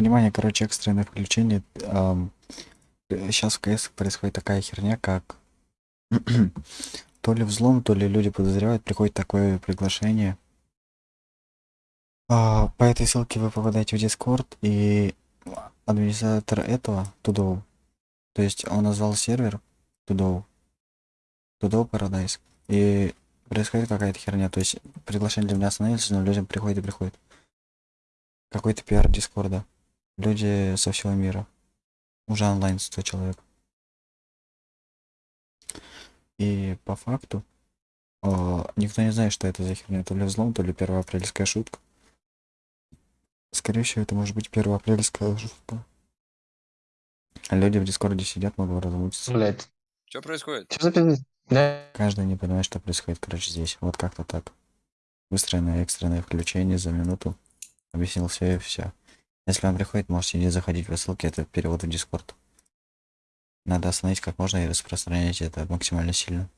Внимание, короче, экстренное включение. Ам, э, сейчас в КС происходит такая херня, как то ли взлом, то ли люди подозревают, приходит такое приглашение. А, по этой ссылке вы попадаете в Discord, и администратор этого, Тудоу, то есть он назвал сервер Тудоу, Тудоу Paradise, и происходит какая-то херня, то есть приглашение для меня остановилось, но людям приходит и приходит. Какой-то пиар Дискорда. Люди со всего мира. Уже онлайн 100 человек. И по факту э, никто не знает, что это за херня. То ли взлом, то ли первоапрельская шутка. Скорее всего, это может быть первоапрельская шутка. А люди в Дискорде сидят, могут размутиться. Блять. Что происходит? Что за пиздец? Да. Каждый не понимает, что происходит, короче, здесь. Вот как-то так. Быстрое экстренное включение за минуту. Объяснил все и все. Если вам приходит, можете не заходить в ссылки, это перевод в Дискорд. Надо остановить как можно и распространять это максимально сильно.